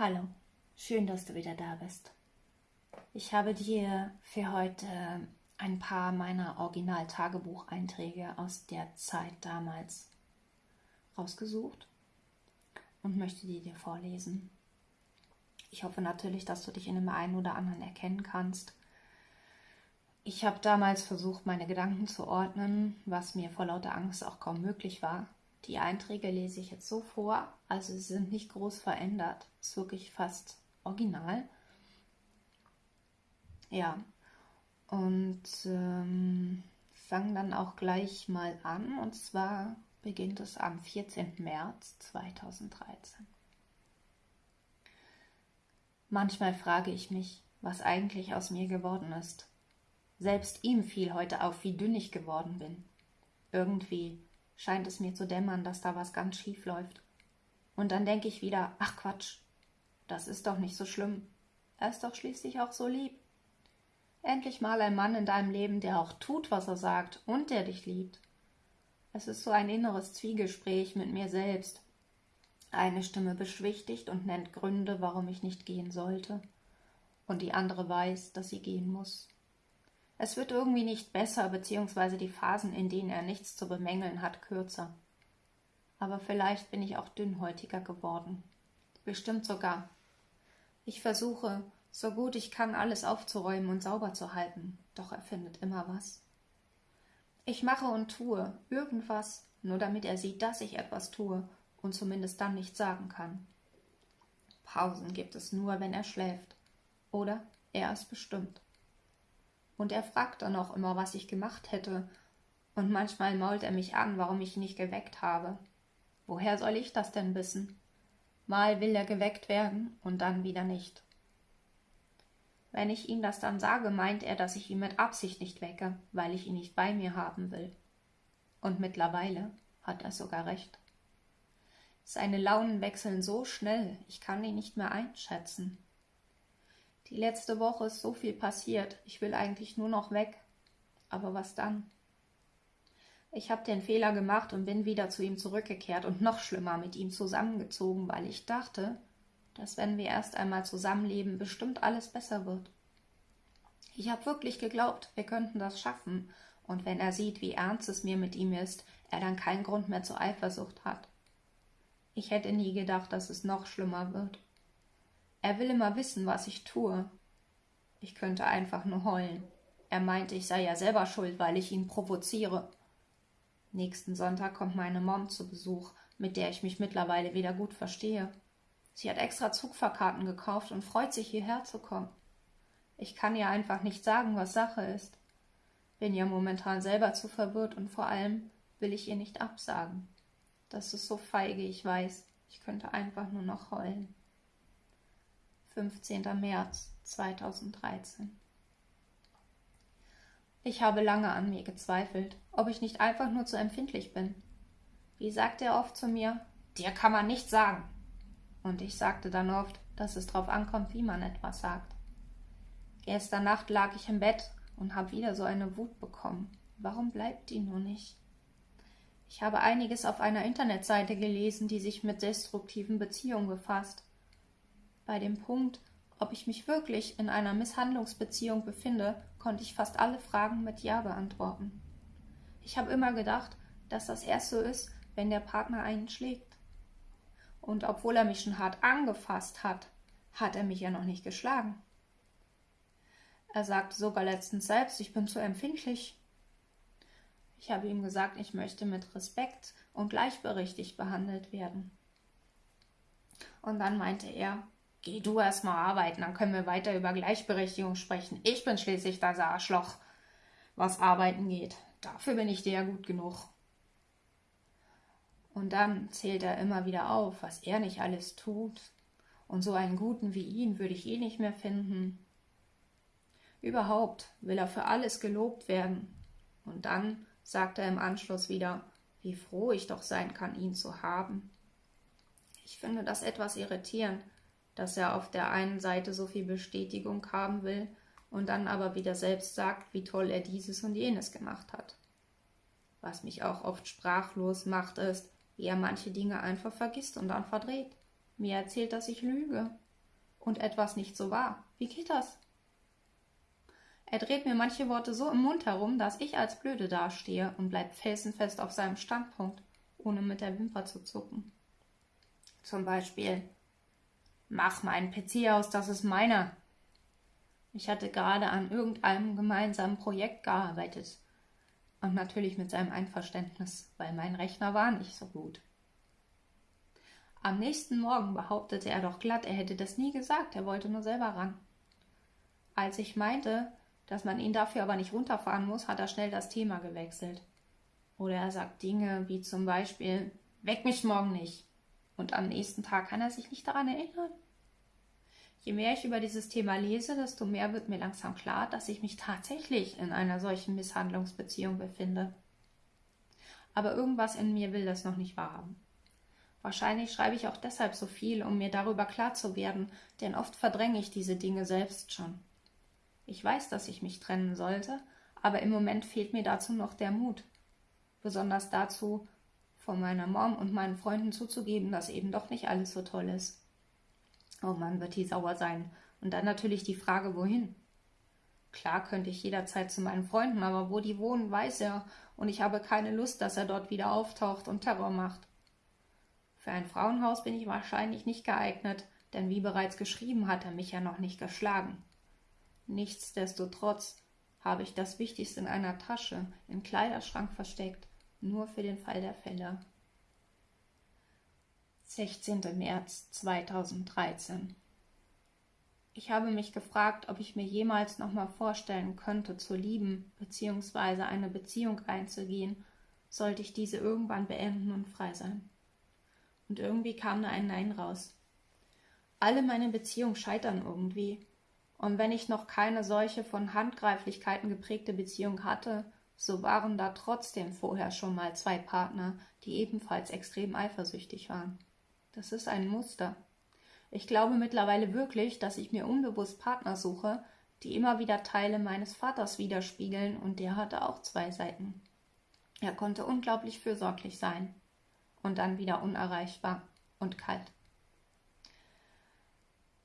Hallo, schön, dass du wieder da bist. Ich habe dir für heute ein paar meiner Original-Tagebucheinträge aus der Zeit damals rausgesucht und möchte die dir vorlesen. Ich hoffe natürlich, dass du dich in dem einen oder anderen erkennen kannst. Ich habe damals versucht, meine Gedanken zu ordnen, was mir vor lauter Angst auch kaum möglich war. Die Einträge lese ich jetzt so vor, also sie sind nicht groß verändert. Ist wirklich fast original. Ja, und ähm, fangen dann auch gleich mal an. Und zwar beginnt es am 14. März 2013. Manchmal frage ich mich, was eigentlich aus mir geworden ist. Selbst ihm fiel heute auf, wie dünn ich geworden bin. Irgendwie scheint es mir zu dämmern, dass da was ganz schief läuft. Und dann denke ich wieder, ach Quatsch, das ist doch nicht so schlimm. Er ist doch schließlich auch so lieb. Endlich mal ein Mann in deinem Leben, der auch tut, was er sagt und der dich liebt. Es ist so ein inneres Zwiegespräch mit mir selbst. Eine Stimme beschwichtigt und nennt Gründe, warum ich nicht gehen sollte, und die andere weiß, dass sie gehen muss. Es wird irgendwie nicht besser, beziehungsweise die Phasen, in denen er nichts zu bemängeln hat, kürzer. Aber vielleicht bin ich auch dünnhäutiger geworden. Bestimmt sogar. Ich versuche, so gut ich kann, alles aufzuräumen und sauber zu halten, doch er findet immer was. Ich mache und tue irgendwas, nur damit er sieht, dass ich etwas tue und zumindest dann nicht sagen kann. Pausen gibt es nur, wenn er schläft. Oder er ist bestimmt und er fragt dann auch immer, was ich gemacht hätte, und manchmal mault er mich an, warum ich ihn nicht geweckt habe. Woher soll ich das denn wissen? Mal will er geweckt werden und dann wieder nicht. Wenn ich ihm das dann sage, meint er, dass ich ihn mit Absicht nicht wecke, weil ich ihn nicht bei mir haben will. Und mittlerweile hat er sogar recht. Seine Launen wechseln so schnell, ich kann ihn nicht mehr einschätzen. Die letzte Woche ist so viel passiert. Ich will eigentlich nur noch weg. Aber was dann? Ich habe den Fehler gemacht und bin wieder zu ihm zurückgekehrt und noch schlimmer mit ihm zusammengezogen, weil ich dachte, dass wenn wir erst einmal zusammenleben, bestimmt alles besser wird. Ich habe wirklich geglaubt, wir könnten das schaffen, und wenn er sieht, wie ernst es mir mit ihm ist, er dann keinen Grund mehr zur Eifersucht hat. Ich hätte nie gedacht, dass es noch schlimmer wird. Er will immer wissen, was ich tue. Ich könnte einfach nur heulen. Er meinte, ich sei ja selber schuld, weil ich ihn provoziere. Nächsten Sonntag kommt meine Mom zu Besuch, mit der ich mich mittlerweile wieder gut verstehe. Sie hat extra Zugfahrkarten gekauft und freut sich, hierher zu kommen. Ich kann ihr einfach nicht sagen, was Sache ist. Bin ja momentan selber zu verwirrt und vor allem will ich ihr nicht absagen. Das ist so feige, ich weiß. Ich könnte einfach nur noch heulen. 15. März 2013. Ich habe lange an mir gezweifelt, ob ich nicht einfach nur zu empfindlich bin. Wie sagt er oft zu mir, dir kann man nichts sagen. Und ich sagte dann oft, dass es drauf ankommt, wie man etwas sagt. Gestern Nacht lag ich im Bett und habe wieder so eine Wut bekommen. Warum bleibt die nur nicht? Ich habe einiges auf einer Internetseite gelesen, die sich mit destruktiven Beziehungen befasst. Bei dem Punkt, ob ich mich wirklich in einer Misshandlungsbeziehung befinde, konnte ich fast alle Fragen mit Ja beantworten. Ich habe immer gedacht, dass das erst so ist, wenn der Partner einen schlägt. Und obwohl er mich schon hart angefasst hat, hat er mich ja noch nicht geschlagen. Er sagte sogar letztens selbst, ich bin zu empfindlich. Ich habe ihm gesagt, ich möchte mit Respekt und gleichberechtigt behandelt werden. Und dann meinte er, Geh du erstmal arbeiten, dann können wir weiter über Gleichberechtigung sprechen. Ich bin schließlich das Arschloch, was arbeiten geht. Dafür bin ich dir ja gut genug. Und dann zählt er immer wieder auf, was er nicht alles tut. Und so einen Guten wie ihn würde ich eh nicht mehr finden. Überhaupt will er für alles gelobt werden. Und dann sagt er im Anschluss wieder, wie froh ich doch sein kann, ihn zu haben. Ich finde das etwas irritierend, dass er auf der einen Seite so viel Bestätigung haben will und dann aber wieder selbst sagt, wie toll er dieses und jenes gemacht hat. Was mich auch oft sprachlos macht, ist, wie er manche Dinge einfach vergisst und dann verdreht. Mir erzählt, dass ich lüge. und etwas nicht so war. Wie geht das? Er dreht mir manche Worte so im Mund herum, dass ich als Blöde dastehe und bleibt felsenfest auf seinem Standpunkt, ohne mit der Wimper zu zucken. Zum Beispiel, mach meinen PC aus, das ist meiner. Ich hatte gerade an irgendeinem gemeinsamen Projekt gearbeitet. Und natürlich mit seinem Einverständnis, weil mein Rechner war nicht so gut. Am nächsten Morgen behauptete er doch glatt, er hätte das nie gesagt, er wollte nur selber ran. Als ich meinte, dass man ihn dafür aber nicht runterfahren muss, hat er schnell das Thema gewechselt. Oder er sagt Dinge wie zum Beispiel, weck mich morgen nicht. Und am nächsten Tag kann er sich nicht daran erinnern. Je mehr ich über dieses Thema lese, desto mehr wird mir langsam klar, dass ich mich tatsächlich in einer solchen Misshandlungsbeziehung befinde. Aber irgendwas in mir will das noch nicht wahrhaben. Wahrscheinlich schreibe ich auch deshalb so viel, um mir darüber klar zu werden, denn oft verdränge ich diese Dinge selbst schon. Ich weiß, dass ich mich trennen sollte, aber im Moment fehlt mir dazu noch der Mut. Besonders dazu, vor meiner Mom und meinen Freunden zuzugeben, dass eben doch nicht alles so toll ist. Oh Mann, wird die sauer sein. Und dann natürlich die Frage, wohin? Klar könnte ich jederzeit zu meinen Freunden, aber wo die wohnen, weiß er, und ich habe keine Lust, dass er dort wieder auftaucht und Terror macht. Für ein Frauenhaus bin ich wahrscheinlich nicht geeignet, denn wie bereits geschrieben hat er mich ja noch nicht geschlagen. Nichtsdestotrotz habe ich das Wichtigste in einer Tasche im Kleiderschrank versteckt, nur für den Fall der Fälle. 16. März 2013 Ich habe mich gefragt, ob ich mir jemals nochmal vorstellen könnte, zu lieben bzw. eine Beziehung einzugehen, sollte ich diese irgendwann beenden und frei sein. Und irgendwie kam da ein Nein raus. Alle meine Beziehungen scheitern irgendwie, und wenn ich noch keine solche von Handgreiflichkeiten geprägte Beziehung hatte, so waren da trotzdem vorher schon mal zwei Partner, die ebenfalls extrem eifersüchtig waren. Das ist ein Muster. Ich glaube mittlerweile wirklich, dass ich mir unbewusst Partner suche, die immer wieder Teile meines Vaters widerspiegeln, und der hatte auch zwei Seiten. Er konnte unglaublich fürsorglich sein und dann wieder unerreichbar und kalt.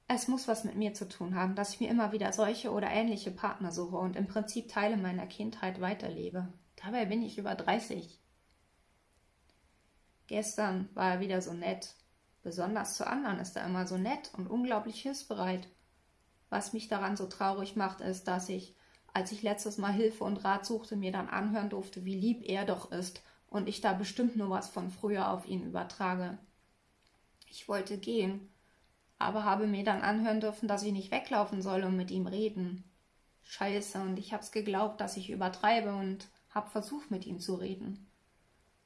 Es muss was mit mir zu tun haben, dass ich mir immer wieder solche oder ähnliche Partner suche und im Prinzip Teile meiner Kindheit weiterlebe. Dabei bin ich über 30. Gestern war er wieder so nett. Besonders zu anderen ist er immer so nett und unglaublich hilfsbereit. Was mich daran so traurig macht, ist, dass ich, als ich letztes Mal Hilfe und Rat suchte, mir dann anhören durfte, wie lieb er doch ist und ich da bestimmt nur was von früher auf ihn übertrage. Ich wollte gehen, aber habe mir dann anhören dürfen, dass ich nicht weglaufen soll und mit ihm reden. Scheiße, und ich hab's geglaubt, dass ich übertreibe und hab versucht, mit ihm zu reden.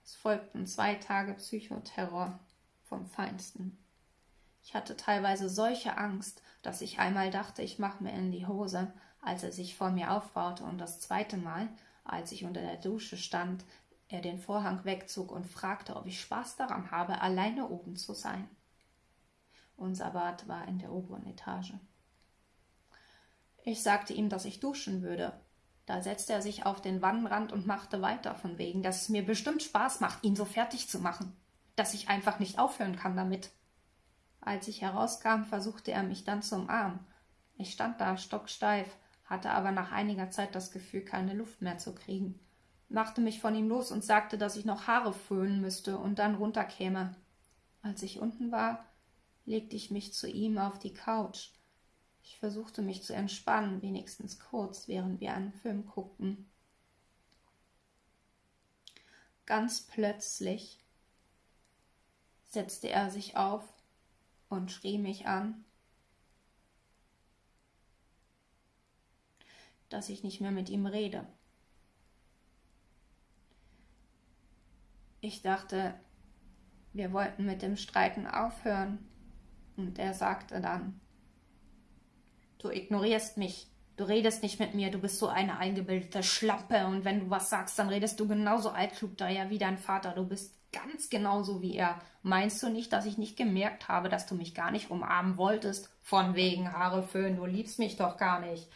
Es folgten zwei Tage Psychoterror vom Feinsten. Ich hatte teilweise solche Angst, dass ich einmal dachte, ich mach mir in die Hose, als er sich vor mir aufbaute, und das zweite Mal, als ich unter der Dusche stand, er den Vorhang wegzog und fragte, ob ich Spaß daran habe, alleine oben zu sein. Unser Bad war in der oberen Etage. Ich sagte ihm, dass ich duschen würde. Da setzte er sich auf den Wannenrand und machte weiter, von wegen, dass es mir bestimmt Spaß macht, ihn so fertig zu machen, dass ich einfach nicht aufhören kann damit. Als ich herauskam, versuchte er mich dann zu umarmen. Ich stand da stocksteif, hatte aber nach einiger Zeit das Gefühl, keine Luft mehr zu kriegen, machte mich von ihm los und sagte, dass ich noch Haare föhnen müsste und dann runterkäme. Als ich unten war, legte ich mich zu ihm auf die Couch. Ich versuchte mich zu entspannen, wenigstens kurz, während wir einen Film guckten. Ganz plötzlich setzte er sich auf und schrie mich an, dass ich nicht mehr mit ihm rede. Ich dachte, wir wollten mit dem Streiten aufhören, und er sagte dann, du ignorierst mich, du redest nicht mit mir, du bist so eine eingebildete Schlampe. Und wenn du was sagst, dann redest du genauso altklug daher wie dein Vater, du bist ganz genauso wie er. Meinst du nicht, dass ich nicht gemerkt habe, dass du mich gar nicht umarmen wolltest? Von wegen Haare föhn, du liebst mich doch gar nicht.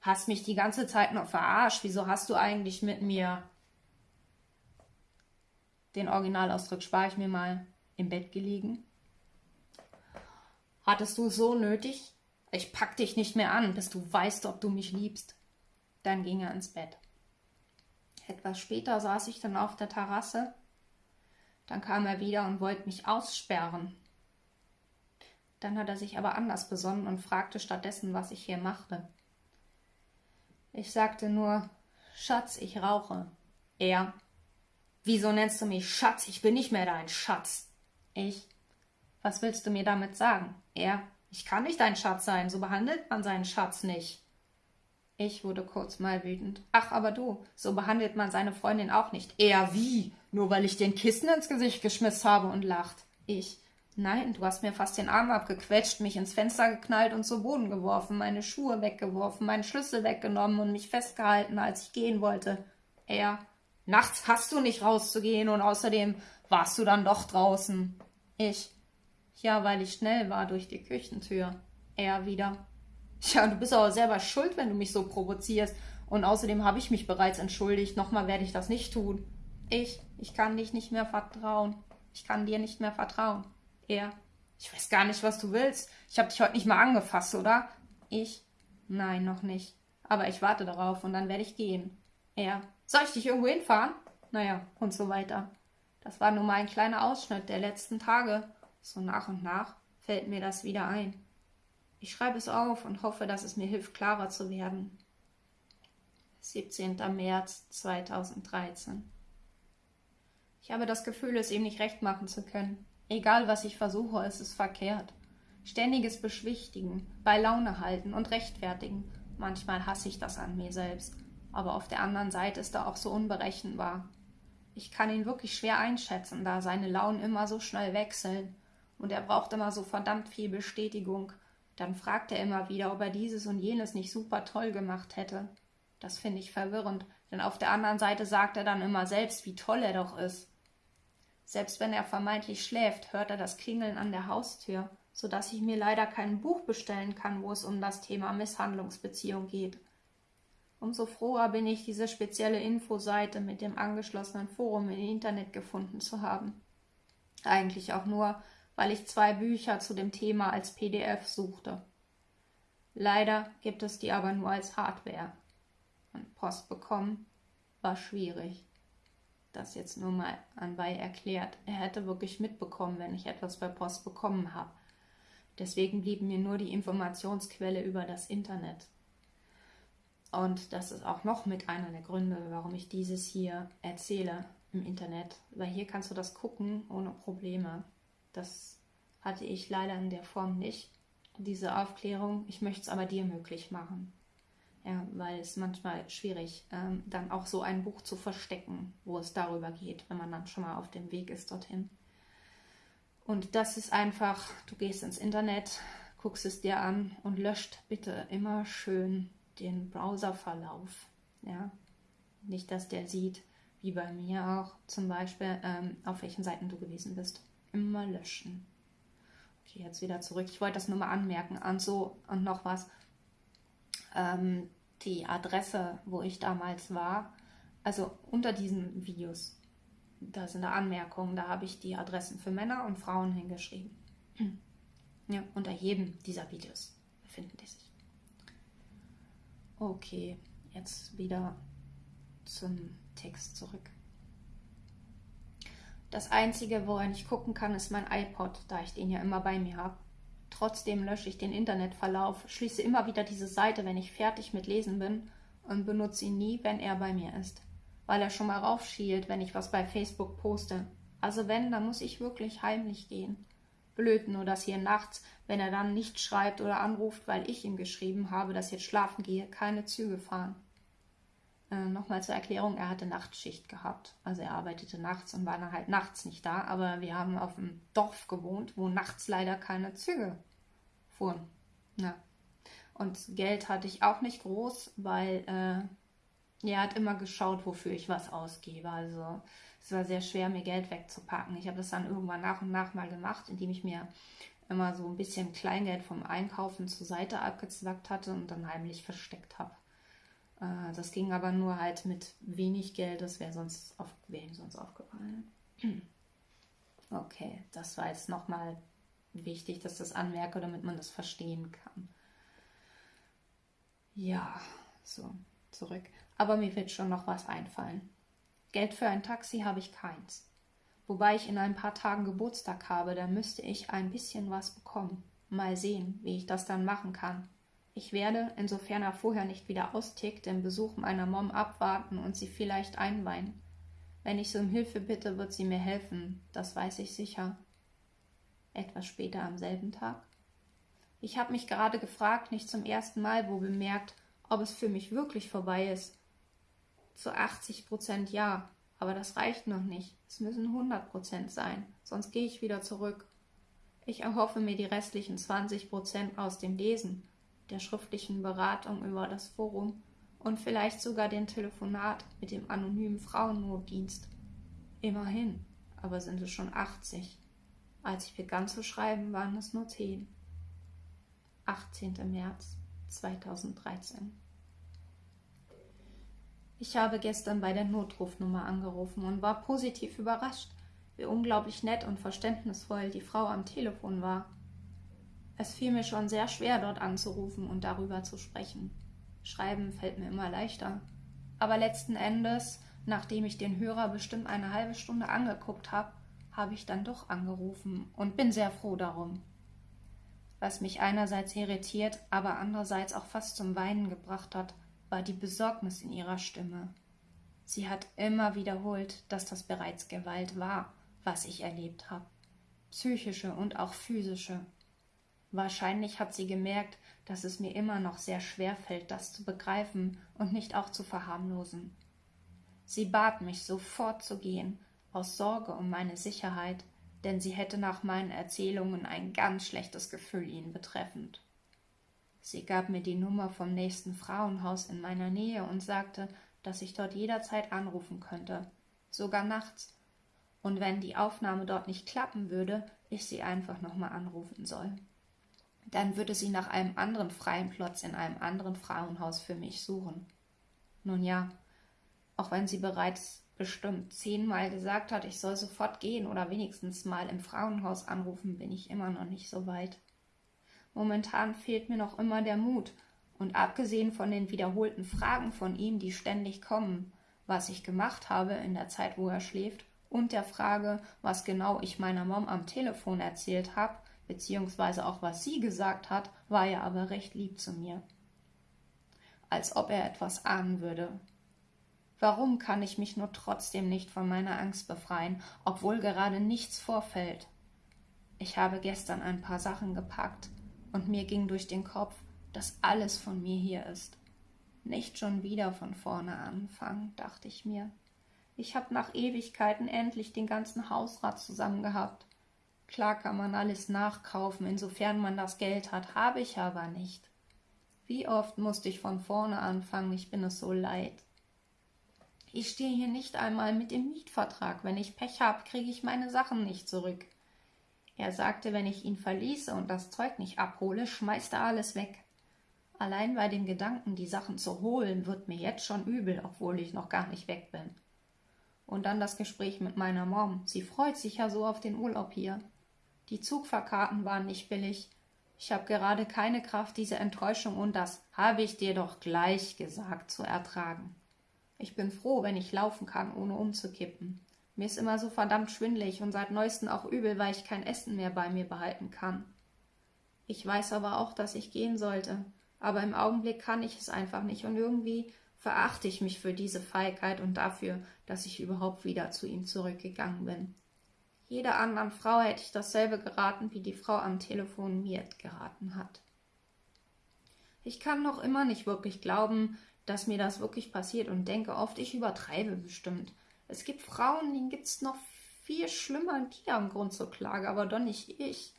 Hast mich die ganze Zeit noch verarscht, wieso hast du eigentlich mit mir... Den Originalausdruck spare ich mir mal. Im Bett gelegen Hattest du es so nötig? Ich pack dich nicht mehr an, bis du weißt, ob du mich liebst. Dann ging er ins Bett. Etwas später saß ich dann auf der Terrasse. Dann kam er wieder und wollte mich aussperren. Dann hat er sich aber anders besonnen und fragte stattdessen, was ich hier machte. Ich sagte nur, Schatz, ich rauche. Er, wieso nennst du mich Schatz? Ich bin nicht mehr dein Schatz. Ich, was willst du mir damit sagen? Er, ich kann nicht dein Schatz sein, so behandelt man seinen Schatz nicht. Ich wurde kurz mal wütend. Ach, aber du, so behandelt man seine Freundin auch nicht. Er wie? Nur weil ich den Kissen ins Gesicht geschmissen habe und lacht. Ich. Nein, du hast mir fast den Arm abgequetscht, mich ins Fenster geknallt und zu Boden geworfen, meine Schuhe weggeworfen, meinen Schlüssel weggenommen und mich festgehalten, als ich gehen wollte. Er. Nachts hast du nicht rauszugehen und außerdem warst du dann doch draußen. Ich. Ja, weil ich schnell war durch die Küchentür. Er wieder. Ja, du bist aber selber schuld, wenn du mich so provozierst. Und außerdem habe ich mich bereits entschuldigt. Nochmal werde ich das nicht tun. Ich, ich kann dich nicht mehr vertrauen. Ich kann dir nicht mehr vertrauen. Er, ich weiß gar nicht, was du willst. Ich habe dich heute nicht mal angefasst, oder? Ich, nein, noch nicht. Aber ich warte darauf und dann werde ich gehen. Er, soll ich dich irgendwo hinfahren? Naja, und so weiter. Das war nur mal ein kleiner Ausschnitt der letzten Tage. So nach und nach fällt mir das wieder ein. Ich schreibe es auf und hoffe, dass es mir hilft, klarer zu werden. 17. März 2013. Ich habe das Gefühl, es ihm nicht recht machen zu können. Egal, was ich versuche, es ist verkehrt. Ständiges Beschwichtigen, bei Laune halten und rechtfertigen. Manchmal hasse ich das an mir selbst. Aber auf der anderen Seite ist er auch so unberechenbar. Ich kann ihn wirklich schwer einschätzen, da seine Launen immer so schnell wechseln. Und er braucht immer so verdammt viel Bestätigung, dann fragt er immer wieder, ob er dieses und jenes nicht super toll gemacht hätte. Das finde ich verwirrend, denn auf der anderen Seite sagt er dann immer selbst, wie toll er doch ist. Selbst wenn er vermeintlich schläft, hört er das Klingeln an der Haustür, so dass ich mir leider kein Buch bestellen kann, wo es um das Thema Misshandlungsbeziehung geht. Umso froher bin ich, diese spezielle Infoseite mit dem angeschlossenen Forum im Internet gefunden zu haben. Eigentlich auch nur, weil ich zwei Bücher zu dem Thema als PDF suchte. Leider gibt es die aber nur als Hardware. Und Post bekommen war schwierig. Das jetzt nur mal anbei erklärt. Er hätte wirklich mitbekommen, wenn ich etwas bei Post bekommen habe. Deswegen blieb mir nur die Informationsquelle über das Internet. Und das ist auch noch mit einer der Gründe, warum ich dieses hier erzähle im Internet. Weil hier kannst du das gucken ohne Probleme. Das hatte ich leider in der Form nicht, diese Aufklärung. Ich möchte es aber dir möglich machen. Ja, weil es manchmal schwierig, ähm, dann auch so ein Buch zu verstecken, wo es darüber geht, wenn man dann schon mal auf dem Weg ist dorthin. Und das ist einfach, du gehst ins Internet, guckst es dir an und löscht bitte immer schön den Browserverlauf. Ja, nicht, dass der sieht, wie bei mir auch zum Beispiel, ähm, auf welchen Seiten du gewesen bist immer löschen. Okay, jetzt wieder zurück. Ich wollte das nur mal anmerken. Und so, und noch was. Ähm, die Adresse, wo ich damals war, also unter diesen Videos, da sind da Anmerkungen, da habe ich die Adressen für Männer und Frauen hingeschrieben. Ja, unter jedem dieser Videos befinden die sich. Okay, jetzt wieder zum Text zurück. Das Einzige, woran ich gucken kann, ist mein iPod, da ich den ja immer bei mir habe. Trotzdem lösche ich den Internetverlauf, schließe immer wieder diese Seite, wenn ich fertig mit Lesen bin und benutze ihn nie, wenn er bei mir ist, weil er schon mal raufschielt, wenn ich was bei Facebook poste. Also wenn, dann muss ich wirklich heimlich gehen. Blöd nur, dass hier nachts, wenn er dann nicht schreibt oder anruft, weil ich ihm geschrieben habe, dass ich jetzt schlafen gehe, keine Züge fahren. Äh, Nochmal zur Erklärung, er hatte Nachtschicht gehabt. Also er arbeitete nachts und war dann halt nachts nicht da. Aber wir haben auf dem Dorf gewohnt, wo nachts leider keine Züge fuhren. Ja. Und Geld hatte ich auch nicht groß, weil äh, er hat immer geschaut, wofür ich was ausgebe. Also es war sehr schwer, mir Geld wegzupacken. Ich habe das dann irgendwann nach und nach mal gemacht, indem ich mir immer so ein bisschen Kleingeld vom Einkaufen zur Seite abgezwackt hatte und dann heimlich versteckt habe. Äh, das ging aber nur halt mit wenig Geld, das wäre sonst auf, wär ihm sonst aufgefallen. Okay, das war jetzt nochmal wichtig, dass das anmerke, damit man das verstehen kann. Ja, so, zurück. Aber mir wird schon noch was einfallen. Geld für ein Taxi habe ich keins. Wobei ich in ein paar Tagen Geburtstag habe, da müsste ich ein bisschen was bekommen. Mal sehen, wie ich das dann machen kann. Ich werde, insofern er vorher nicht wieder austickt, den Besuch meiner Mom abwarten und sie vielleicht einweihen. Wenn ich sie um Hilfe bitte, wird sie mir helfen, das weiß ich sicher. Etwas später am selben Tag. Ich habe mich gerade gefragt, nicht zum ersten Mal, wo bemerkt, ob es für mich wirklich vorbei ist. Zu 80 Prozent ja, aber das reicht noch nicht. Es müssen 100 Prozent sein, sonst gehe ich wieder zurück. Ich erhoffe mir die restlichen 20 Prozent aus dem Lesen, der schriftlichen Beratung über das Forum und vielleicht sogar den Telefonat mit dem anonymen Frauennotdienst. Immerhin, aber sind es schon 80. Als ich begann zu schreiben, waren es nur 10. 18. März 2013. Ich habe gestern bei der Notrufnummer angerufen und war positiv überrascht, wie unglaublich nett und verständnisvoll die Frau am Telefon war. Es fiel mir schon sehr schwer, dort anzurufen und darüber zu sprechen. Schreiben fällt mir immer leichter. Aber letzten Endes, nachdem ich den Hörer bestimmt eine halbe Stunde angeguckt habe, habe ich dann doch angerufen und bin sehr froh darum. Was mich einerseits irritiert, aber andererseits auch fast zum Weinen gebracht hat, war die Besorgnis in ihrer Stimme. Sie hat immer wiederholt, dass das bereits Gewalt war was ich erlebt habe. Psychische und auch physische. Wahrscheinlich hat sie gemerkt, dass es mir immer noch sehr schwer fällt, das zu begreifen und nicht auch zu verharmlosen. Sie bat mich, sofort zu gehen, aus Sorge um meine Sicherheit, denn sie hätte nach meinen Erzählungen ein ganz schlechtes Gefühl ihn betreffend. Sie gab mir die Nummer vom nächsten Frauenhaus in meiner Nähe und sagte, dass ich dort jederzeit anrufen könnte, sogar nachts, und wenn die Aufnahme dort nicht klappen würde, ich sie einfach nochmal anrufen soll. Dann würde sie nach einem anderen freien Platz in einem anderen Frauenhaus für mich suchen. Nun ja, auch wenn sie bereits bestimmt zehnmal gesagt hat, ich soll sofort gehen oder wenigstens mal im Frauenhaus anrufen, bin ich immer noch nicht so weit. Momentan fehlt mir noch immer der Mut, und abgesehen von den wiederholten Fragen von ihm, die ständig kommen, was ich gemacht habe in der Zeit, wo er schläft, und der Frage, was genau ich meiner Mom am Telefon erzählt habe, beziehungsweise auch was sie gesagt hat, war er aber recht lieb zu mir. Als ob er etwas ahnen würde. Warum kann ich mich nur trotzdem nicht von meiner Angst befreien, obwohl gerade nichts vorfällt? Ich habe gestern ein paar Sachen gepackt, und mir ging durch den Kopf, dass alles von mir hier ist. Nicht schon wieder von vorne anfangen, dachte ich mir. Ich hab nach Ewigkeiten endlich den ganzen Hausrat zusammen gehabt. Klar kann man alles nachkaufen, insofern man das Geld hat, habe ich aber nicht. Wie oft musste ich von vorne anfangen, ich bin es so leid. Ich stehe hier nicht einmal mit dem Mietvertrag. Wenn ich Pech habe, kriege ich meine Sachen nicht zurück. Er sagte, wenn ich ihn verließe und das Zeug nicht abhole, schmeißt er alles weg. Allein bei dem Gedanken, die Sachen zu holen, wird mir jetzt schon übel, obwohl ich noch gar nicht weg bin. Und dann das Gespräch mit meiner Mom. Sie freut sich ja so auf den Urlaub hier. Die Zugfahrkarten waren nicht billig. Ich habe gerade keine Kraft, diese Enttäuschung und das habe ich dir doch gleich gesagt zu ertragen. Ich bin froh, wenn ich laufen kann, ohne umzukippen. Mir ist immer so verdammt schwindlig und seit neuestem auch übel, weil ich kein Essen mehr bei mir behalten kann. Ich weiß aber auch, dass ich gehen sollte. Aber im Augenblick kann ich es einfach nicht und irgendwie verachte ich mich für diese Feigheit und dafür, dass ich überhaupt wieder zu ihm zurückgegangen bin. Jeder anderen Frau hätte ich dasselbe geraten, wie die Frau am Telefon mir geraten hat. Ich kann noch immer nicht wirklich glauben, dass mir das wirklich passiert und denke oft, ich übertreibe bestimmt. Es gibt Frauen, denen gibt's noch viel schlimmer, die haben Grund zur Klage, aber doch nicht ich.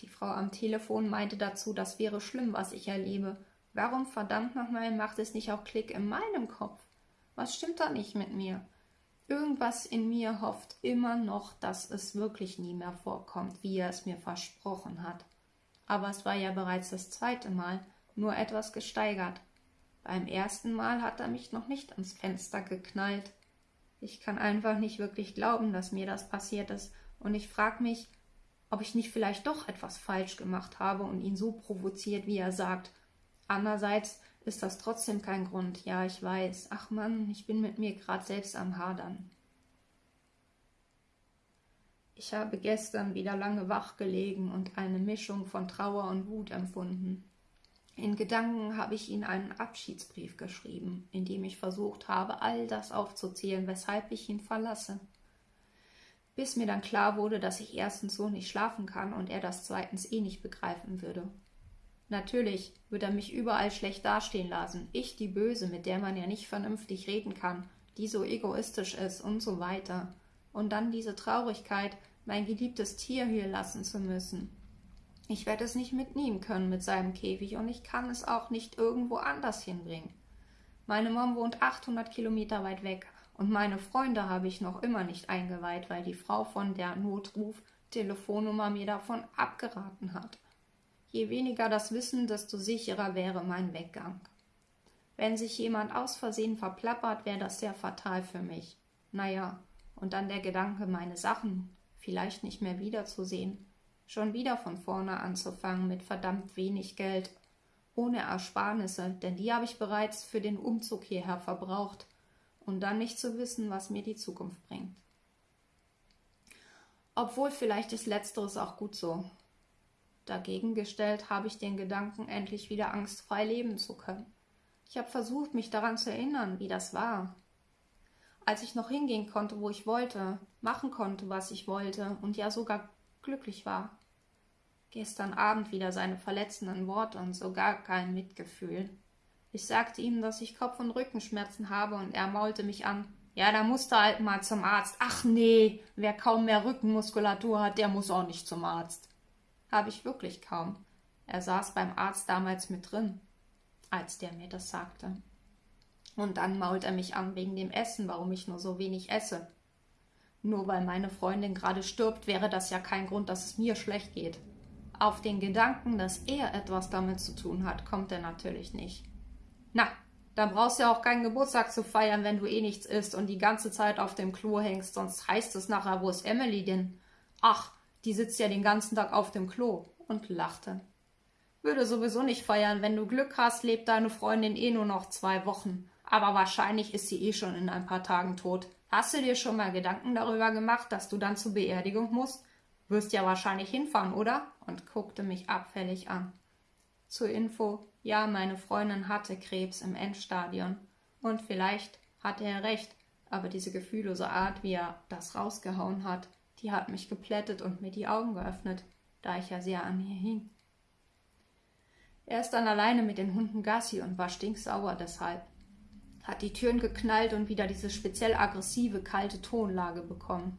Die Frau am Telefon meinte dazu, das wäre schlimm, was ich erlebe, Warum verdammt nochmal macht es nicht auch Klick in meinem Kopf? Was stimmt da nicht mit mir? Irgendwas in mir hofft immer noch, dass es wirklich nie mehr vorkommt, wie er es mir versprochen hat. Aber es war ja bereits das zweite Mal, nur etwas gesteigert. Beim ersten Mal hat er mich noch nicht ans Fenster geknallt. Ich kann einfach nicht wirklich glauben, dass mir das passiert ist, und ich frag mich, ob ich nicht vielleicht doch etwas falsch gemacht habe und ihn so provoziert, wie er sagt. Andererseits ist das trotzdem kein Grund. Ja, ich weiß. Ach Mann, ich bin mit mir gerade selbst am Hadern. Ich habe gestern wieder lange wach gelegen und eine Mischung von Trauer und Wut empfunden. In Gedanken habe ich ihm einen Abschiedsbrief geschrieben, in dem ich versucht habe, all das aufzuzählen, weshalb ich ihn verlasse. Bis mir dann klar wurde, dass ich erstens so nicht schlafen kann und er das zweitens eh nicht begreifen würde. Natürlich wird er mich überall schlecht dastehen lassen, ich die Böse, mit der man ja nicht vernünftig reden kann, die so egoistisch ist und so weiter. Und dann diese Traurigkeit, mein geliebtes Tier hier lassen zu müssen. Ich werde es nicht mitnehmen können mit seinem Käfig und ich kann es auch nicht irgendwo anders hinbringen. Meine Mom wohnt 800 Kilometer weit weg und meine Freunde habe ich noch immer nicht eingeweiht, weil die Frau von der Notruf-Telefonnummer mir davon abgeraten hat. Je weniger das Wissen, desto sicherer wäre mein Weggang. Wenn sich jemand aus Versehen verplappert, wäre das sehr fatal für mich. Naja, und dann der Gedanke, meine Sachen vielleicht nicht mehr wiederzusehen schon wieder von vorne anzufangen mit verdammt wenig Geld, ohne Ersparnisse, denn die habe ich bereits für den Umzug hierher verbraucht, und dann nicht zu wissen, was mir die Zukunft bringt. Obwohl vielleicht ist letzteres auch gut so. Dagegen gestellt habe ich den Gedanken, endlich wieder angstfrei leben zu können. Ich habe versucht, mich daran zu erinnern, wie das war. Als ich noch hingehen konnte, wo ich wollte, machen konnte, was ich wollte und ja sogar glücklich war. Gestern Abend wieder seine verletzenden Worte und so gar kein Mitgefühl. Ich sagte ihm, dass ich Kopf- und Rückenschmerzen habe und er maulte mich an. Ja, da musste halt mal zum Arzt. Ach nee, wer kaum mehr Rückenmuskulatur hat, der muss auch nicht zum Arzt. Habe ich wirklich kaum. Er saß beim Arzt damals mit drin, als der mir das sagte. Und dann mault er mich an wegen dem Essen, warum ich nur so wenig esse. Nur weil meine Freundin gerade stirbt, wäre das ja kein Grund, dass es mir schlecht geht. Auf den Gedanken, dass er etwas damit zu tun hat, kommt er natürlich nicht. Na, dann brauchst du ja auch keinen Geburtstag zu feiern, wenn du eh nichts isst und die ganze Zeit auf dem Klo hängst, sonst heißt es nachher, wo ist Emily denn? Ach, die sitzt ja den ganzen Tag auf dem Klo und lachte. Würde sowieso nicht feiern, wenn du Glück hast, lebt deine Freundin eh nur noch zwei Wochen. Aber wahrscheinlich ist sie eh schon in ein paar Tagen tot. Hast du dir schon mal Gedanken darüber gemacht, dass du dann zur Beerdigung musst? Wirst ja wahrscheinlich hinfahren, oder? und guckte mich abfällig an. Zur Info, ja, meine Freundin hatte Krebs im Endstadion. Und vielleicht hatte er recht, aber diese gefühllose Art, wie er das rausgehauen hat, die hat mich geplättet und mir die Augen geöffnet, da ich ja sehr an ihr hing. Er ist dann alleine mit den Hunden Gassi und war stinksauer deshalb hat die Türen geknallt und wieder diese speziell aggressive, kalte Tonlage bekommen.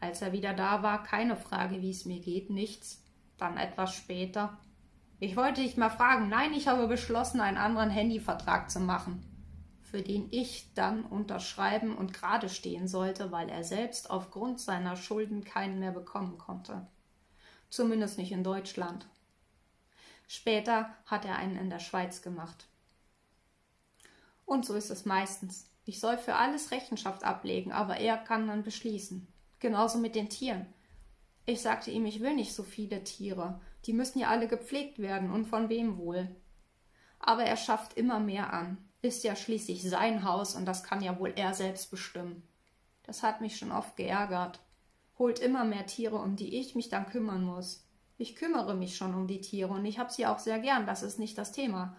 Als er wieder da war, keine Frage, wie es mir geht, nichts. Dann etwas später. Ich wollte dich mal fragen. Nein, ich habe beschlossen, einen anderen Handyvertrag zu machen, für den ich dann unterschreiben und gerade stehen sollte, weil er selbst aufgrund seiner Schulden keinen mehr bekommen konnte. Zumindest nicht in Deutschland. Später hat er einen in der Schweiz gemacht. Und so ist es meistens. Ich soll für alles Rechenschaft ablegen, aber er kann dann beschließen. Genauso mit den Tieren. Ich sagte ihm, ich will nicht so viele Tiere. Die müssen ja alle gepflegt werden und von wem wohl. Aber er schafft immer mehr an. Ist ja schließlich sein Haus und das kann ja wohl er selbst bestimmen. Das hat mich schon oft geärgert. Holt immer mehr Tiere, um die ich mich dann kümmern muss. Ich kümmere mich schon um die Tiere und ich hab sie auch sehr gern, das ist nicht das Thema.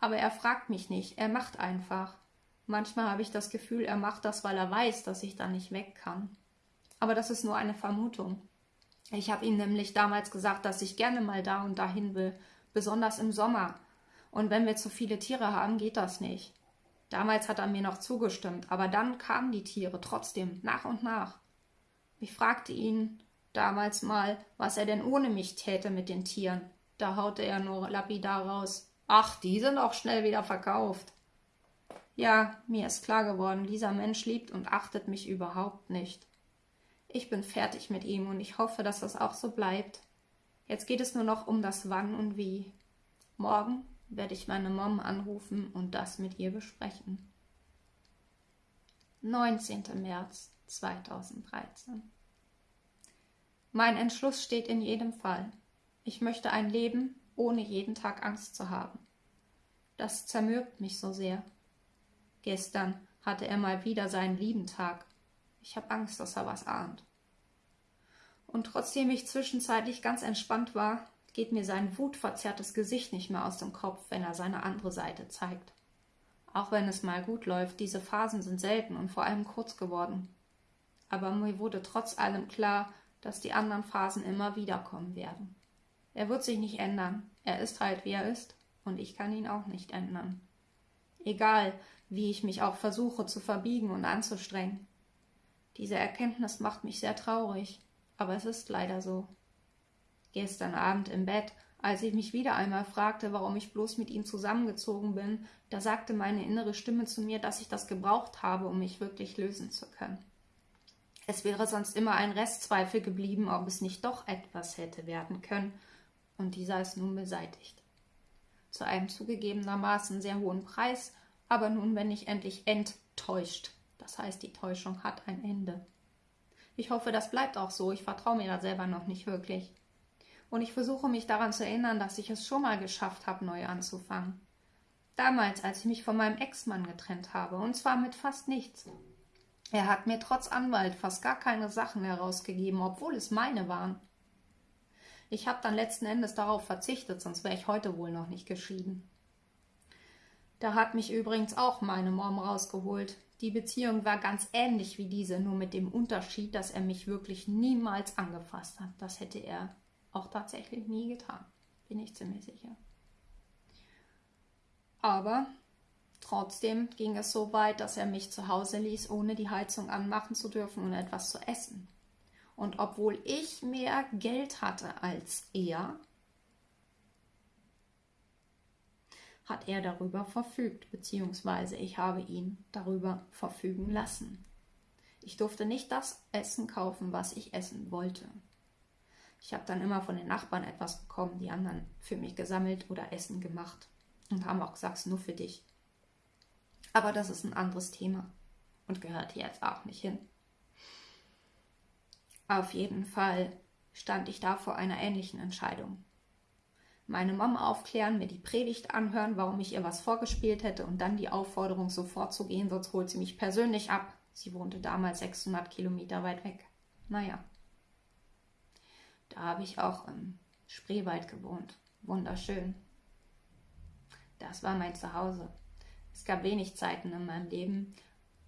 Aber er fragt mich nicht, er macht einfach. Manchmal habe ich das Gefühl, er macht das, weil er weiß, dass ich da nicht weg kann. Aber das ist nur eine Vermutung. Ich habe ihm nämlich damals gesagt, dass ich gerne mal da und dahin will, besonders im Sommer. Und wenn wir zu viele Tiere haben, geht das nicht. Damals hat er mir noch zugestimmt, aber dann kamen die Tiere trotzdem nach und nach. Ich fragte ihn damals mal, was er denn ohne mich täte mit den Tieren. Da haute er nur lapidar raus. Ach, die sind auch schnell wieder verkauft. Ja, mir ist klar geworden, dieser Mensch liebt und achtet mich überhaupt nicht. Ich bin fertig mit ihm und ich hoffe, dass das auch so bleibt. Jetzt geht es nur noch um das Wann und Wie. Morgen werde ich meine Mom anrufen und das mit ihr besprechen. 19. März 2013 Mein Entschluss steht in jedem Fall. Ich möchte ein Leben, ohne jeden Tag Angst zu haben. Das zermürbt mich so sehr. Gestern hatte er mal wieder seinen lieben Tag. Ich habe Angst, dass er was ahnt. Und trotzdem ich zwischenzeitlich ganz entspannt war, geht mir sein wutverzerrtes Gesicht nicht mehr aus dem Kopf, wenn er seine andere Seite zeigt. Auch wenn es mal gut läuft, diese Phasen sind selten und vor allem kurz geworden. Aber mir wurde trotz allem klar, dass die anderen Phasen immer wiederkommen werden. Er wird sich nicht ändern. Er ist halt, wie er ist, und ich kann ihn auch nicht ändern. Egal, wie ich mich auch versuche zu verbiegen und anzustrengen. Diese Erkenntnis macht mich sehr traurig, aber es ist leider so. Gestern Abend im Bett, als ich mich wieder einmal fragte, warum ich bloß mit ihm zusammengezogen bin, da sagte meine innere Stimme zu mir, dass ich das gebraucht habe, um mich wirklich lösen zu können. Es wäre sonst immer ein Restzweifel geblieben, ob es nicht doch etwas hätte werden können, und dieser ist nun beseitigt. Zu einem zugegebenermaßen sehr hohen Preis, aber nun bin ich endlich enttäuscht. Das heißt, die Täuschung hat ein Ende. Ich hoffe, das bleibt auch so. Ich vertraue mir da selber noch nicht wirklich. Und ich versuche mich daran zu erinnern, dass ich es schon mal geschafft habe, neu anzufangen. Damals, als ich mich von meinem Ex-Mann getrennt habe, und zwar mit fast nichts. Er hat mir trotz Anwalt fast gar keine Sachen herausgegeben, obwohl es meine waren. Ich habe dann letzten Endes darauf verzichtet, sonst wäre ich heute wohl noch nicht geschieden. Da hat mich übrigens auch meine Mom rausgeholt. Die Beziehung war ganz ähnlich wie diese, nur mit dem Unterschied, dass er mich wirklich niemals angefasst hat. Das hätte er auch tatsächlich nie getan, bin ich ziemlich sicher. Aber trotzdem ging es so weit, dass er mich zu Hause ließ, ohne die Heizung anmachen zu dürfen und etwas zu essen. Und obwohl ich mehr Geld hatte als er, hat er darüber verfügt, beziehungsweise ich habe ihn darüber verfügen lassen. Ich durfte nicht das Essen kaufen, was ich essen wollte. Ich habe dann immer von den Nachbarn etwas bekommen, die anderen für mich gesammelt oder Essen gemacht und haben auch gesagt, nur für dich. Aber das ist ein anderes Thema und gehört jetzt auch nicht hin. Auf jeden Fall stand ich da vor einer ähnlichen Entscheidung meine Mama aufklären, mir die Predigt anhören, warum ich ihr was vorgespielt hätte und dann die Aufforderung, sofort zu gehen, sonst holt sie mich persönlich ab. Sie wohnte damals 600 Kilometer weit weg. Naja. Da habe ich auch im Spreewald gewohnt. Wunderschön. Das war mein Zuhause. Es gab wenig Zeiten in meinem Leben,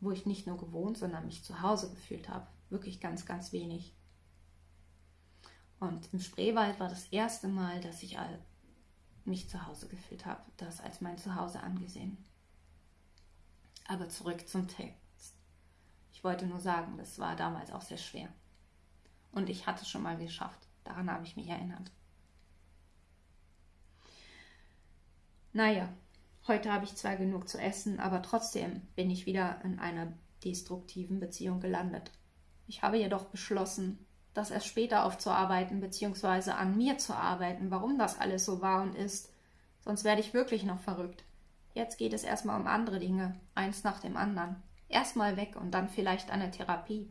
wo ich nicht nur gewohnt, sondern mich zu Hause gefühlt habe. Wirklich ganz, ganz wenig. Und im Spreewald war das erste Mal, dass ich mich zu Hause gefühlt habe, das als mein Zuhause angesehen. Aber zurück zum Text. Ich wollte nur sagen, das war damals auch sehr schwer. Und ich hatte es schon mal geschafft. Daran habe ich mich erinnert. Naja, heute habe ich zwar genug zu essen, aber trotzdem bin ich wieder in einer destruktiven Beziehung gelandet. Ich habe jedoch beschlossen, das erst später aufzuarbeiten, beziehungsweise an mir zu arbeiten, warum das alles so war und ist. Sonst werde ich wirklich noch verrückt. Jetzt geht es erstmal um andere Dinge, eins nach dem anderen. Erstmal weg und dann vielleicht eine Therapie.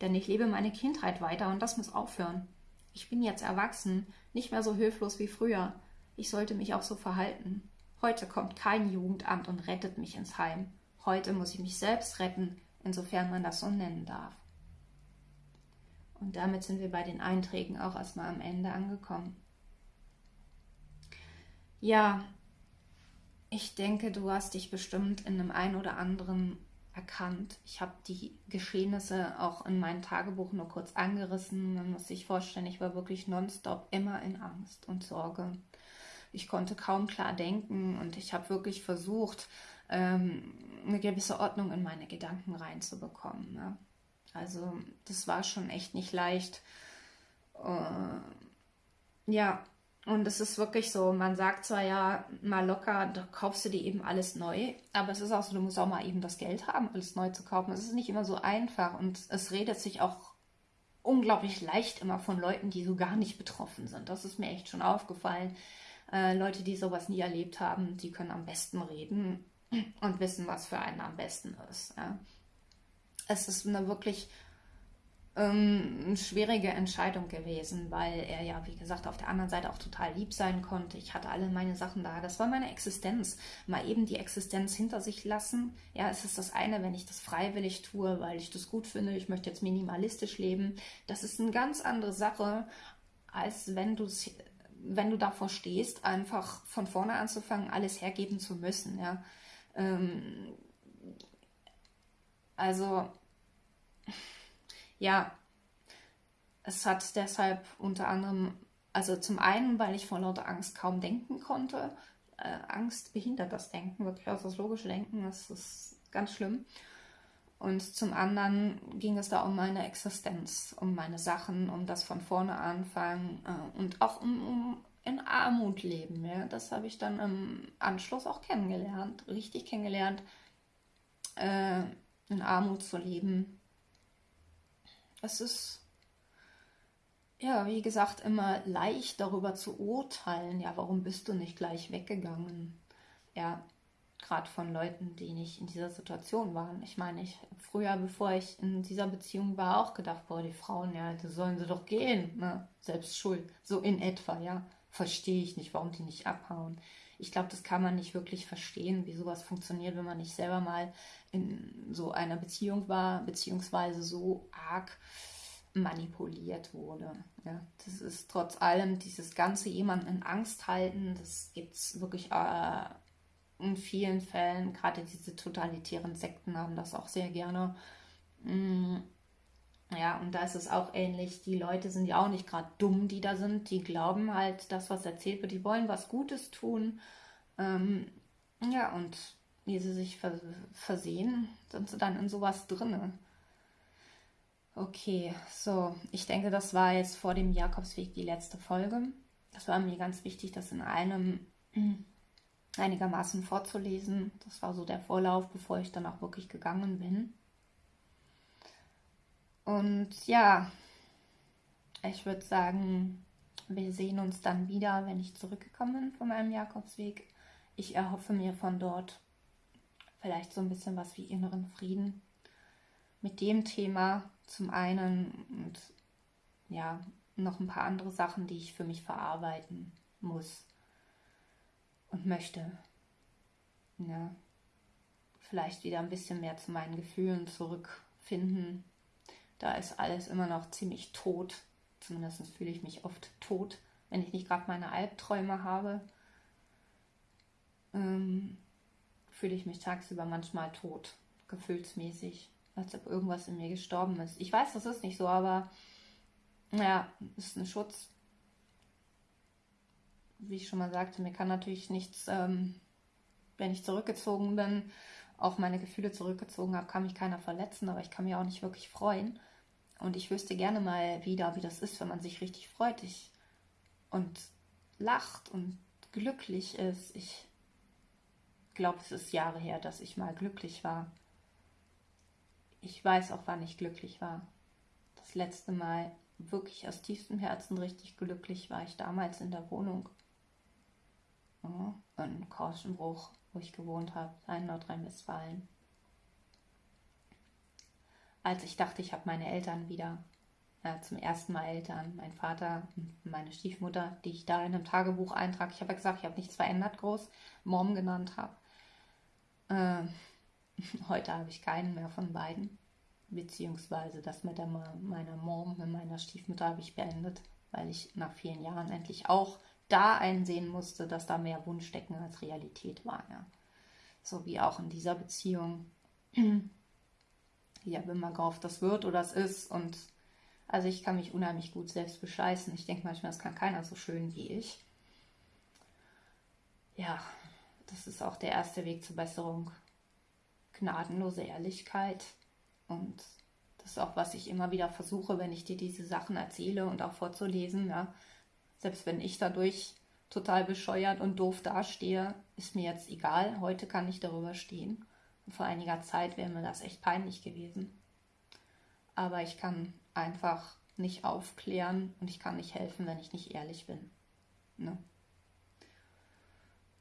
Denn ich lebe meine Kindheit weiter und das muss aufhören. Ich bin jetzt erwachsen, nicht mehr so hilflos wie früher. Ich sollte mich auch so verhalten. Heute kommt kein Jugendamt und rettet mich ins Heim. Heute muss ich mich selbst retten, insofern man das so nennen darf. Und damit sind wir bei den Einträgen auch erstmal am Ende angekommen. Ja, ich denke, du hast dich bestimmt in einem ein oder anderen erkannt. Ich habe die Geschehnisse auch in meinem Tagebuch nur kurz angerissen. Man muss sich vorstellen, ich war wirklich nonstop immer in Angst und Sorge. Ich konnte kaum klar denken und ich habe wirklich versucht, ähm, eine gewisse Ordnung in meine Gedanken reinzubekommen. Also das war schon echt nicht leicht. Äh, ja, und es ist wirklich so, man sagt zwar ja mal locker, da kaufst du dir eben alles neu, aber es ist auch so, du musst auch mal eben das Geld haben, alles neu zu kaufen. Es ist nicht immer so einfach und es redet sich auch unglaublich leicht immer von Leuten, die so gar nicht betroffen sind. Das ist mir echt schon aufgefallen. Äh, Leute, die sowas nie erlebt haben, die können am besten reden und wissen, was für einen am besten ist. Ja es ist eine wirklich ähm, eine schwierige Entscheidung gewesen, weil er ja, wie gesagt, auf der anderen Seite auch total lieb sein konnte. Ich hatte alle meine Sachen da. Das war meine Existenz. Mal eben die Existenz hinter sich lassen. Ja, es ist das eine, wenn ich das freiwillig tue, weil ich das gut finde. Ich möchte jetzt minimalistisch leben. Das ist eine ganz andere Sache, als wenn du wenn du davor stehst, einfach von vorne anzufangen, alles hergeben zu müssen. Ja. Ähm, also ja, es hat deshalb unter anderem, also zum einen, weil ich vor lauter Angst kaum denken konnte. Äh, Angst behindert das Denken, wirklich auch das logische Denken, das ist ganz schlimm. Und zum anderen ging es da um meine Existenz, um meine Sachen, um das von vorne anfangen äh, und auch um, um in Armut leben. Ja? Das habe ich dann im Anschluss auch kennengelernt, richtig kennengelernt, äh, in Armut zu leben es ist, ja, wie gesagt, immer leicht darüber zu urteilen, ja, warum bist du nicht gleich weggegangen? Ja, gerade von Leuten, die nicht in dieser Situation waren. Ich meine, ich früher, bevor ich in dieser Beziehung war, auch gedacht, boah, die Frauen, ja, da sollen sie doch gehen, ne? Selbst schuld, so in etwa, ja. Verstehe ich nicht, warum die nicht abhauen ich glaube, das kann man nicht wirklich verstehen, wie sowas funktioniert, wenn man nicht selber mal in so einer Beziehung war, beziehungsweise so arg manipuliert wurde. Ja, das ist trotz allem dieses ganze jemanden in Angst halten, das gibt es wirklich äh, in vielen Fällen. Gerade diese totalitären Sekten haben das auch sehr gerne. Mm, ja, und da ist es auch ähnlich. Die Leute sind ja auch nicht gerade dumm, die da sind. Die glauben halt, das, was erzählt wird, die wollen was Gutes tun. Ähm, ja, und wie sie sich versehen, sind sie dann in sowas drinne. Okay, so, ich denke, das war jetzt vor dem Jakobsweg die letzte Folge. Das war mir ganz wichtig, das in einem einigermaßen vorzulesen. Das war so der Vorlauf, bevor ich dann auch wirklich gegangen bin. Und ja, ich würde sagen, wir sehen uns dann wieder, wenn ich zurückgekommen bin von meinem Jakobsweg. Ich erhoffe mir von dort vielleicht so ein bisschen was wie inneren Frieden mit dem Thema zum einen und ja, noch ein paar andere Sachen, die ich für mich verarbeiten muss und möchte. Ja, vielleicht wieder ein bisschen mehr zu meinen Gefühlen zurückfinden da ist alles immer noch ziemlich tot. Zumindest fühle ich mich oft tot, wenn ich nicht gerade meine Albträume habe. Ähm, fühle ich mich tagsüber manchmal tot, gefühlsmäßig, als ob irgendwas in mir gestorben ist. Ich weiß, das ist nicht so, aber ja, ist ein Schutz. Wie ich schon mal sagte, mir kann natürlich nichts, ähm, wenn ich zurückgezogen bin, auch meine Gefühle zurückgezogen habe, kann mich keiner verletzen, aber ich kann mich auch nicht wirklich freuen. Und ich wüsste gerne mal wieder, wie das ist, wenn man sich richtig freut ich, und lacht und glücklich ist. Ich glaube, es ist Jahre her, dass ich mal glücklich war. Ich weiß auch, wann ich glücklich war. Das letzte Mal wirklich aus tiefstem Herzen richtig glücklich war ich damals in der Wohnung. Ja, in Korschenbruch, wo ich gewohnt habe, in Nordrhein-Westfalen als ich dachte, ich habe meine Eltern wieder. Ja, zum ersten Mal Eltern, mein Vater, meine Stiefmutter, die ich da in einem Tagebuch eintrage. Ich habe ja gesagt, ich habe nichts verändert groß, Mom genannt habe. Äh, heute habe ich keinen mehr von beiden. Beziehungsweise das mit der, meiner Mom, mit meiner Stiefmutter habe ich beendet, weil ich nach vielen Jahren endlich auch da einsehen musste, dass da mehr Wunschdecken als Realität war. Ja. So wie auch in dieser Beziehung ja, wenn man gehofft, das wird oder es ist. Und also ich kann mich unheimlich gut selbst bescheißen. Ich denke manchmal, das kann keiner so schön wie ich. Ja, das ist auch der erste Weg zur Besserung. Gnadenlose Ehrlichkeit. Und das ist auch, was ich immer wieder versuche, wenn ich dir diese Sachen erzähle und auch vorzulesen. Ja. Selbst wenn ich dadurch total bescheuert und doof dastehe, ist mir jetzt egal. Heute kann ich darüber stehen vor einiger Zeit wäre mir das echt peinlich gewesen. Aber ich kann einfach nicht aufklären und ich kann nicht helfen, wenn ich nicht ehrlich bin. Ne?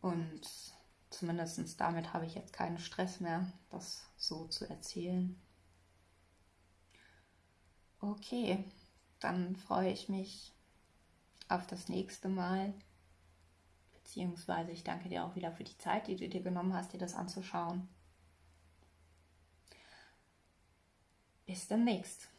Und zumindest damit habe ich jetzt keinen Stress mehr, das so zu erzählen. Okay, dann freue ich mich auf das nächste Mal. Beziehungsweise ich danke dir auch wieder für die Zeit, die du dir genommen hast, dir das anzuschauen. Bis demnächst.